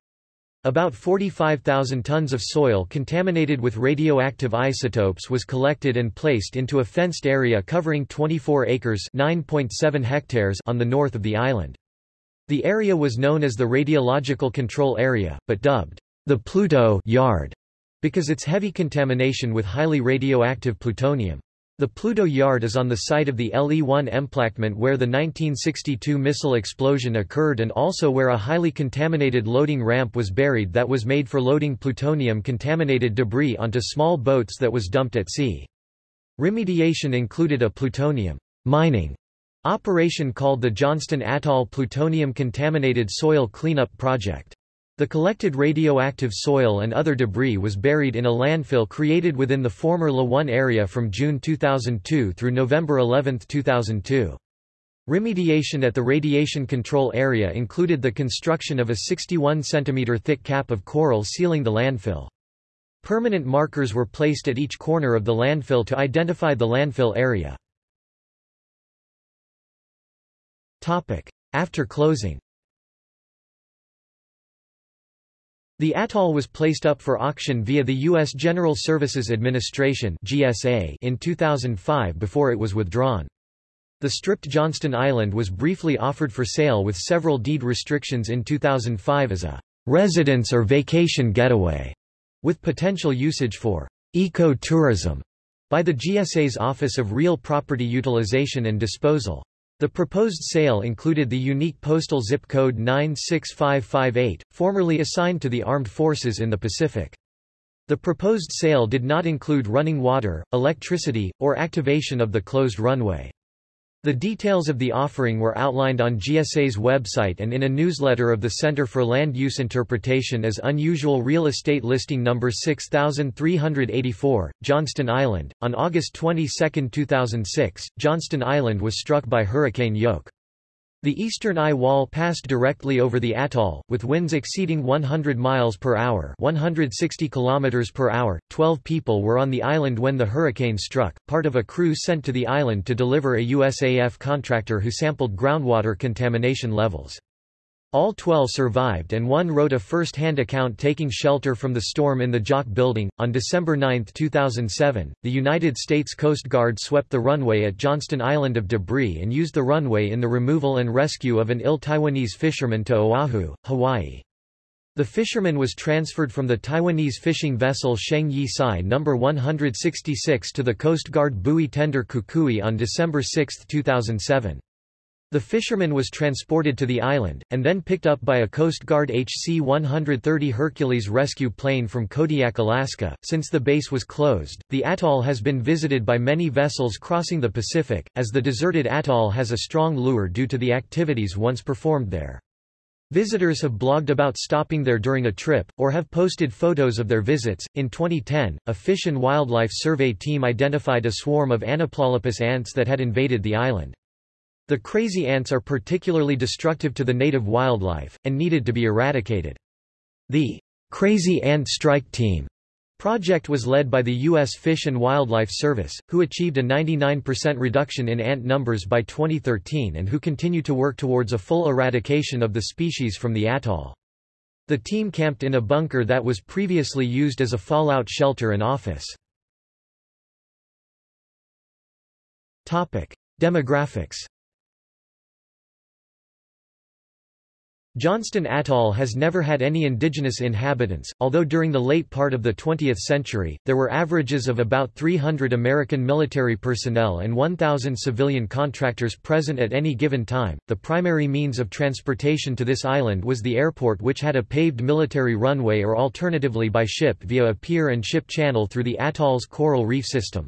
About 45,000 tons of soil contaminated with radioactive isotopes was collected and placed into a fenced area covering 24 acres hectares on the north of the island. The area was known as the Radiological Control Area, but dubbed the Pluto Yard because its heavy contamination with highly radioactive plutonium. The Pluto Yard is on the site of the LE-1 emplacement where the 1962 missile explosion occurred and also where a highly contaminated loading ramp was buried that was made for loading plutonium-contaminated debris onto small boats that was dumped at sea. Remediation included a plutonium mining operation called the Johnston Atoll Plutonium Contaminated Soil Cleanup Project. The collected radioactive soil and other debris was buried in a landfill created within the former La 1 area from June 2002 through November 11, 2002. Remediation at the radiation control area included the construction of a 61 cm thick cap of coral sealing the landfill. Permanent markers were placed at each corner of the landfill to identify the landfill area. After closing The atoll was placed up for auction via the U.S. General Services Administration (GSA) in 2005 before it was withdrawn. The stripped Johnston Island was briefly offered for sale with several deed restrictions in 2005 as a residence or vacation getaway, with potential usage for eco-tourism by the GSA's Office of Real Property Utilization and Disposal. The proposed sale included the unique postal zip code 96558, formerly assigned to the armed forces in the Pacific. The proposed sale did not include running water, electricity, or activation of the closed runway. The details of the offering were outlined on GSA's website and in a newsletter of the Center for Land Use Interpretation as Unusual Real Estate Listing Number 6384, Johnston Island. On August 22, 2006, Johnston Island was struck by Hurricane Ioke. The eastern eye wall passed directly over the atoll, with winds exceeding 100 miles per hour, 160 kilometers per hour. 12 people were on the island when the hurricane struck, part of a crew sent to the island to deliver a USAF contractor who sampled groundwater contamination levels. All 12 survived and one wrote a first-hand account taking shelter from the storm in the JOC Building. On December 9, 2007, the United States Coast Guard swept the runway at Johnston Island of debris and used the runway in the removal and rescue of an ill Taiwanese fisherman to Oahu, Hawaii. The fisherman was transferred from the Taiwanese fishing vessel Sheng Yi Tsai No. 166 to the Coast Guard buoy tender Kukui on December 6, 2007. The fisherman was transported to the island, and then picked up by a Coast Guard HC-130 Hercules rescue plane from Kodiak, Alaska. Since the base was closed, the atoll has been visited by many vessels crossing the Pacific, as the deserted atoll has a strong lure due to the activities once performed there. Visitors have blogged about stopping there during a trip, or have posted photos of their visits. In 2010, a Fish and Wildlife Survey team identified a swarm of Anoplolepis ants that had invaded the island. The crazy ants are particularly destructive to the native wildlife, and needed to be eradicated. The Crazy Ant Strike Team project was led by the U.S. Fish and Wildlife Service, who achieved a 99% reduction in ant numbers by 2013 and who continue to work towards a full eradication of the species from the atoll. The team camped in a bunker that was previously used as a fallout shelter and office. Demographics Johnston Atoll has never had any indigenous inhabitants, although during the late part of the 20th century, there were averages of about 300 American military personnel and 1,000 civilian contractors present at any given time. The primary means of transportation to this island was the airport, which had a paved military runway or alternatively by ship via a pier and ship channel through the atoll's coral reef system.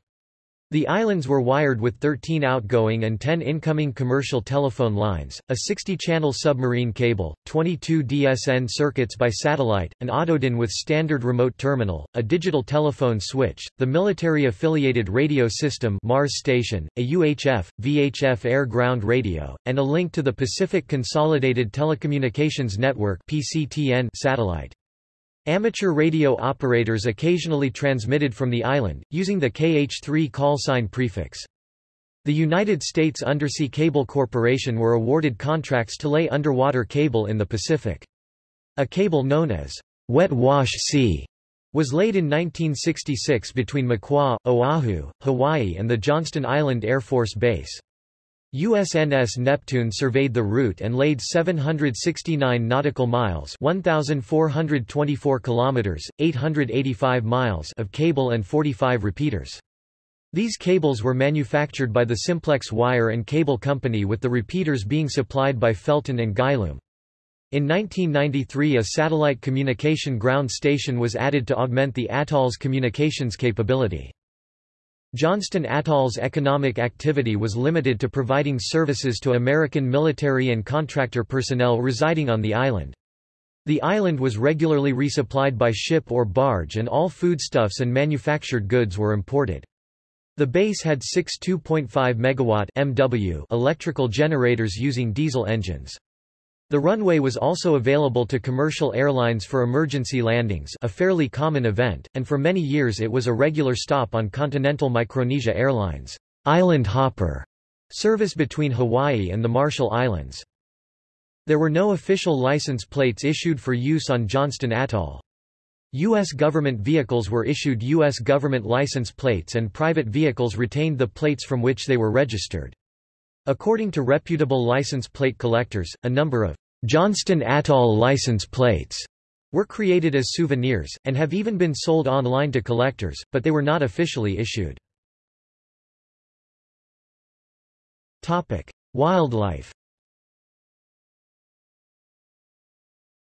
The islands were wired with 13 outgoing and 10 incoming commercial telephone lines, a 60-channel submarine cable, 22 DSN circuits by satellite, an autodin with standard remote terminal, a digital telephone switch, the military-affiliated radio system Mars station, a UHF, VHF air-ground radio, and a link to the Pacific Consolidated Telecommunications Network PCTN satellite. Amateur radio operators occasionally transmitted from the island, using the KH-3 callsign prefix. The United States Undersea Cable Corporation were awarded contracts to lay underwater cable in the Pacific. A cable known as Wet Wash C was laid in 1966 between Makua, Oahu, Hawaii and the Johnston Island Air Force Base. USNS Neptune surveyed the route and laid 769 nautical miles 1424 kilometers 885 miles of cable and 45 repeaters. These cables were manufactured by the Simplex Wire and Cable Company with the repeaters being supplied by Felten and Guilleaume. In 1993 a satellite communication ground station was added to augment the atoll's communications capability. Johnston Atoll's economic activity was limited to providing services to American military and contractor personnel residing on the island. The island was regularly resupplied by ship or barge and all foodstuffs and manufactured goods were imported. The base had six 2.5 MW MW electrical generators using diesel engines. The runway was also available to commercial airlines for emergency landings a fairly common event, and for many years it was a regular stop on Continental Micronesia Airlines' Island Hopper service between Hawaii and the Marshall Islands. There were no official license plates issued for use on Johnston Atoll. U.S. government vehicles were issued U.S. government license plates and private vehicles retained the plates from which they were registered. According to reputable license plate collectors, a number of Johnston Atoll license plates were created as souvenirs, and have even been sold online to collectors, but they were not officially issued. Wildlife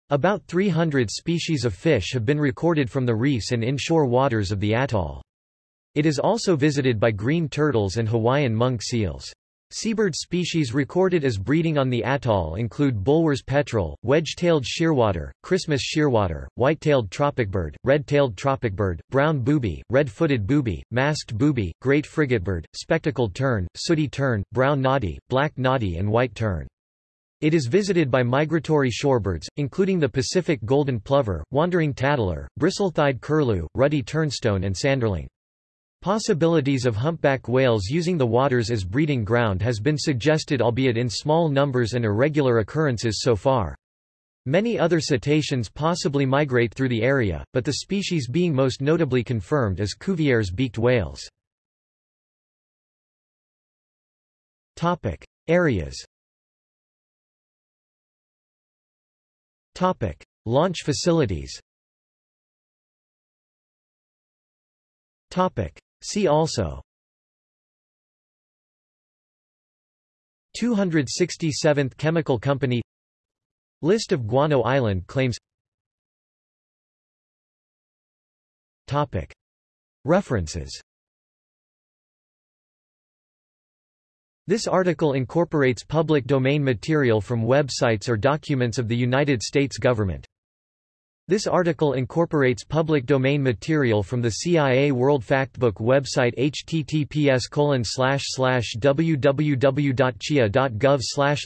About 300 species of fish have been recorded from the reefs and inshore waters of the atoll. It is also visited by green turtles and Hawaiian monk seals. Seabird species recorded as breeding on the atoll include Bulwer's petrel, wedge-tailed shearwater, Christmas shearwater, white-tailed tropicbird, red-tailed tropicbird, brown booby, red-footed booby, masked booby, great frigatebird, spectacled tern, sooty tern, brown noddy, black noddy and white tern. It is visited by migratory shorebirds, including the Pacific golden plover, wandering tattler, bristle-thighed curlew, ruddy turnstone and sanderling. Possibilities of humpback whales using the waters as breeding ground has been suggested albeit in small numbers and irregular occurrences so far. Many other cetaceans possibly migrate through the area, but the species being most notably confirmed is Cuvier's beaked whales. Areas Topic: Launch facilities. Topic: See also. 267th Chemical Company List of Guano Island claims Topic. References This article incorporates public domain material from websites or documents of the United States government. This article incorporates public domain material from the CIA World Factbook website https www.cia.gov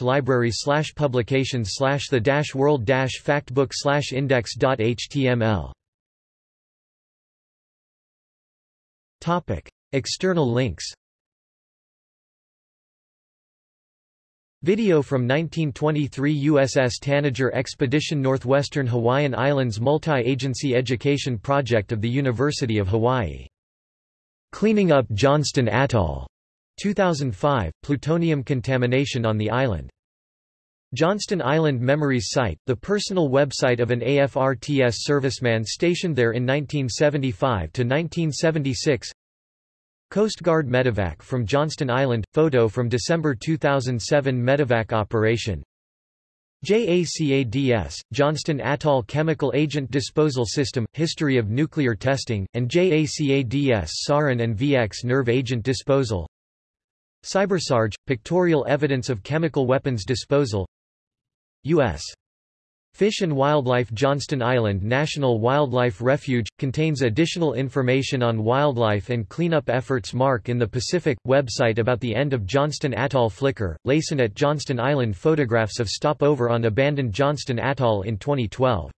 library publications the world factbook index.html External links Video from 1923 USS Tanager Expedition Northwestern Hawaiian Islands Multi-Agency Education Project of the University of Hawaii. Cleaning up Johnston Atoll. 2005, plutonium contamination on the island. Johnston Island Memories Site, the personal website of an AFRTS serviceman stationed there in 1975 to 1976. Coast Guard medevac from Johnston Island – Photo from December 2007 medevac operation. JACADS, Johnston Atoll Chemical Agent Disposal System – History of nuclear testing, and JACADS Sarin and VX Nerve Agent Disposal. CyberSarge – Pictorial evidence of chemical weapons disposal. U.S. Fish and Wildlife Johnston Island National Wildlife Refuge – contains additional information on wildlife and cleanup efforts. Mark in the Pacific – website about the end of Johnston Atoll Flickr, Layson at Johnston Island Photographs of stopover on abandoned Johnston Atoll in 2012